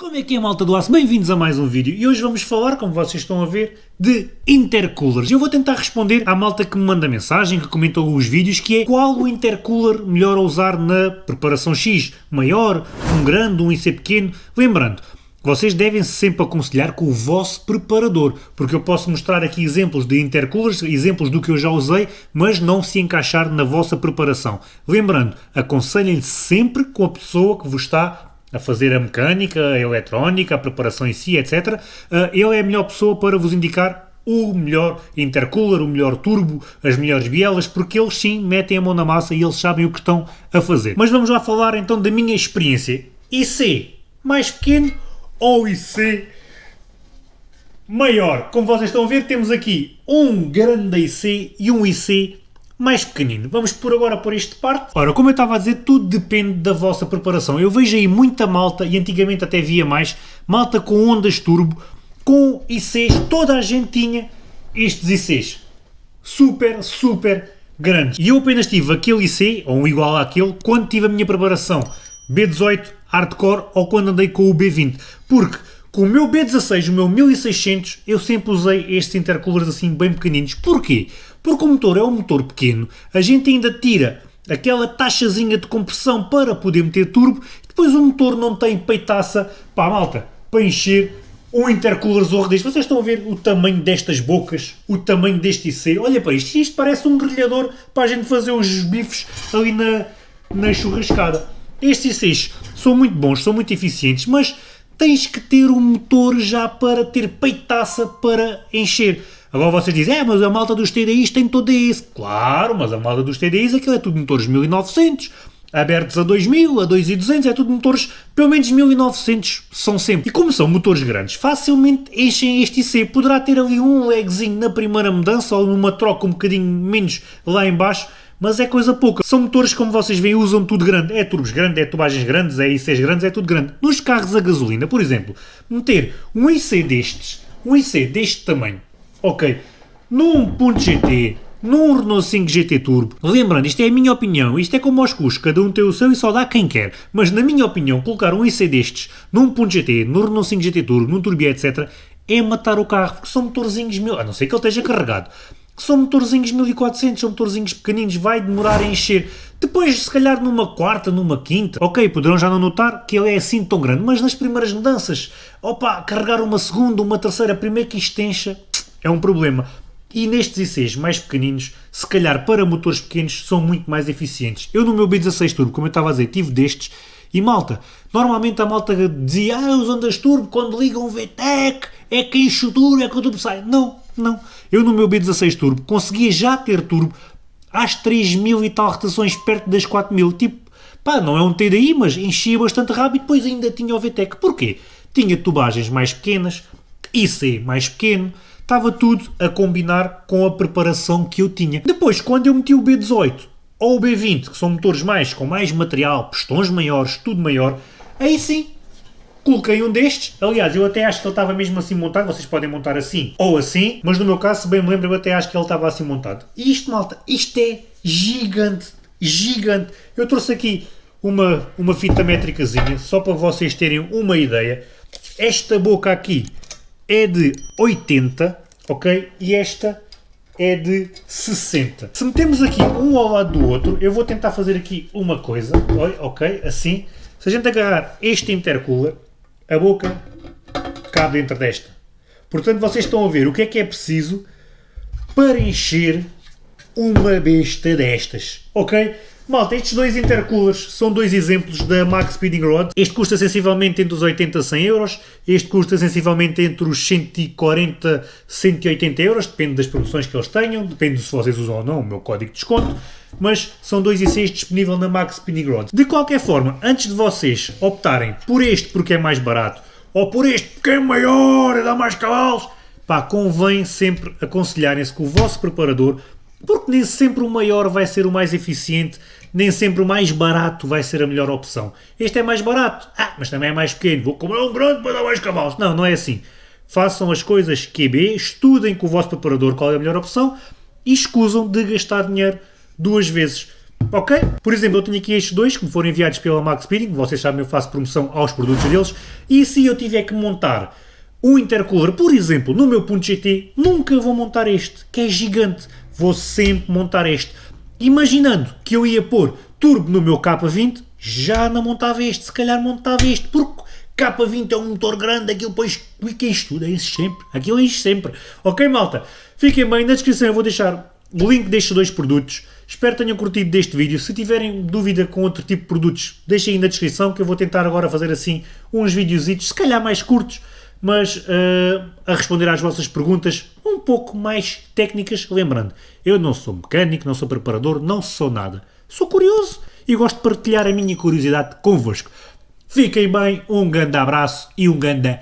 Como é que é malta do aço? Bem-vindos a mais um vídeo e hoje vamos falar, como vocês estão a ver, de intercoolers. Eu vou tentar responder à malta que me manda mensagem, que comentou os vídeos, que é qual o intercooler melhor a usar na preparação X? Maior, um grande, um IC pequeno? Lembrando, vocês devem -se sempre aconselhar com o vosso preparador, porque eu posso mostrar aqui exemplos de intercoolers, exemplos do que eu já usei, mas não se encaixar na vossa preparação. Lembrando, aconselhem sempre com a pessoa que vos está a fazer a mecânica, a eletrónica, a preparação em si, etc., eh, ele é a melhor pessoa para vos indicar o melhor intercooler, o melhor turbo, as melhores bielas, porque eles sim metem a mão na massa e eles sabem o que estão a fazer. Mas vamos lá falar então da minha experiência. IC mais pequeno ou IC maior? Como vocês estão a ver, temos aqui um grande IC e um IC mais pequenino. Vamos por agora por este parte. Ora, como eu estava a dizer, tudo depende da vossa preparação. Eu vejo aí muita malta, e antigamente até via mais, malta com ondas turbo, com ICs, toda a gente tinha estes ICs. Super, super grandes. E eu apenas tive aquele IC, ou um igual àquele, quando tive a minha preparação B18 Hardcore ou quando andei com o B20. Porque com o meu B16, o meu 1600, eu sempre usei estes intercoolers assim bem pequeninos. Porquê? Porque o motor é um motor pequeno, a gente ainda tira aquela taxazinha de compressão para poder meter turbo, depois o motor não tem peitaça, pá malta, para encher um intercooler zorro deste. Vocês estão a ver o tamanho destas bocas, o tamanho deste IC, olha para isto, isto parece um grelhador para a gente fazer os bifes ali na, na churrascada. Estes ICs são muito bons, são muito eficientes, mas tens que ter o motor já para ter peitaça para encher. Agora vocês dizem, é, mas a malta dos TDIs tem todo isso. Claro, mas a malta dos TDIs, aquilo é tudo motores 1900, abertos a 2000, a 2200, é tudo motores, pelo menos 1900 são sempre. E como são motores grandes, facilmente enchem este IC. Poderá ter ali um legzinho na primeira mudança ou numa troca um bocadinho menos lá em baixo, mas é coisa pouca. São motores, como vocês veem, usam tudo grande. É turbos grandes, é tubagens grandes, é ICs grandes, é tudo grande. Nos carros a gasolina, por exemplo, meter um IC destes, um IC deste tamanho, Ok, num ponto GT, num Renault 5 GT Turbo, lembrando, isto é a minha opinião, isto é como aos custos, cada um tem o seu e só dá quem quer, mas na minha opinião, colocar um IC destes num ponto GT, no Renault 5 GT Turbo, num Turbo etc, é matar o carro, porque são motorzinhos mil, a não ser que ele esteja carregado, são motorzinhos 1400, são motorzinhos pequeninos, vai demorar a encher. Depois, se calhar numa quarta, numa quinta, ok, poderão já não notar que ele é assim tão grande, mas nas primeiras mudanças, opa, carregar uma segunda, uma terceira, primeiro que isto encha, é um problema. E nestes ICs mais pequeninos, se calhar para motores pequenos, são muito mais eficientes. Eu no meu B16 Turbo, como eu estava a dizer, tive destes e malta, normalmente a malta dizia ah, os ondas turbo quando ligam o VTEC é que enche o turbo, é que o turbo sai. Não, não. Eu no meu B16 Turbo conseguia já ter turbo às 3000 e tal rotações perto das 4000. Tipo, pá, não é um TDI, mas enchia bastante rápido depois ainda tinha o VTEC. Porquê? Tinha tubagens mais pequenas, IC mais pequeno, estava tudo a combinar com a preparação que eu tinha. Depois, quando eu meti o B18 ou o B20, que são motores mais com mais material, pistões maiores, tudo maior, aí sim, coloquei um destes. Aliás, eu até acho que ele estava mesmo assim montado, vocês podem montar assim ou assim, mas no meu caso, se bem me lembro, eu até acho que ele estava assim montado. E isto, malta, isto é gigante, gigante. Eu trouxe aqui uma, uma fita métricazinha, só para vocês terem uma ideia. Esta boca aqui é de 80, ok? E esta é de 60. Se metemos aqui um ao lado do outro, eu vou tentar fazer aqui uma coisa, ok? Assim. Se a gente agarrar este intercooler, a boca cabe dentro desta. Portanto, vocês estão a ver o que é que é preciso para encher uma besta destas, ok? Malta, estes dois intercoolers são dois exemplos da Max Speeding Rod. Este custa sensivelmente entre os 80 a 100 euros, este custa sensivelmente entre os 140 a 180 euros, depende das promoções que eles tenham, depende se vocês usam ou não o meu código de desconto, mas são dois ICs disponíveis na Max Speeding Rod. De qualquer forma, antes de vocês optarem por este porque é mais barato, ou por este porque é maior e dá mais cavalos, pá, convém sempre aconselharem-se com o vosso preparador porque nem sempre o maior vai ser o mais eficiente, nem sempre o mais barato vai ser a melhor opção. Este é mais barato, ah, mas também é mais pequeno, vou comprar um grande para dar mais cavalos. Não, não é assim. Façam as coisas QB, estudem com o vosso preparador qual é a melhor opção e escusam de gastar dinheiro duas vezes. Ok? Por exemplo, eu tenho aqui estes dois que me foram enviados pela Max Speeding, vocês sabem, eu faço promoção aos produtos deles, e se eu tiver que montar um intercooler, por exemplo, no meu ponto GT, nunca vou montar este, que é gigante, vou sempre montar este. Imaginando que eu ia pôr turbo no meu K20, já não montava este, se calhar montava este, porque K20 é um motor grande, aquilo depois, que isto tudo, é isso sempre, aquilo é isto sempre. Ok, malta? Fiquem bem, na descrição eu vou deixar o link destes dois produtos. Espero que tenham curtido deste vídeo. Se tiverem dúvida com outro tipo de produtos, deixem aí na descrição que eu vou tentar agora fazer assim uns videozitos, se calhar mais curtos, mas uh, a responder às vossas perguntas um pouco mais técnicas. Lembrando, eu não sou mecânico, não sou preparador, não sou nada. Sou curioso e gosto de partilhar a minha curiosidade convosco. Fiquem bem, um grande abraço e um grande...